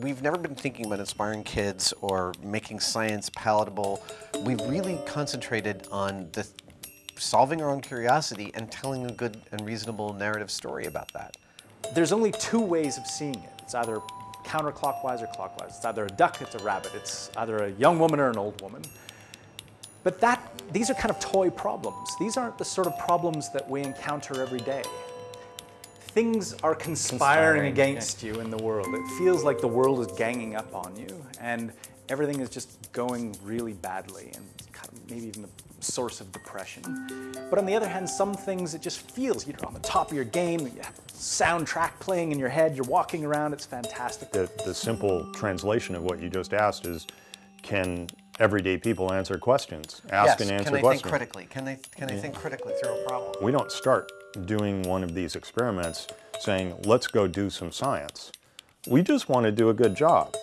we've never been thinking about inspiring kids or making science palatable. We've really concentrated on the solving our own curiosity and telling a good and reasonable narrative story about that. There's only two ways of seeing it. It's either counterclockwise or clockwise. It's either a duck, it's a rabbit. It's either a young woman or an old woman. But that, these are kind of toy problems. These aren't the sort of problems that we encounter every day. Things are conspiring, Conspiring, against you in the world. It feels like the world is ganging up on you and everything is just going really badly and kind of maybe even a source of depression. But on the other hand, some things it just feels you're on the top of your game, you have soundtrack playing in your head, you're walking around, it's fantastic. The, the simple translation of what you just asked is, can everyday people answer questions? Ask yes, and answer questions. can they questions. think critically? Can they, can they think critically through a problem? We don't start doing one of these experiments saying, let's go do some science. We just want to do a good job.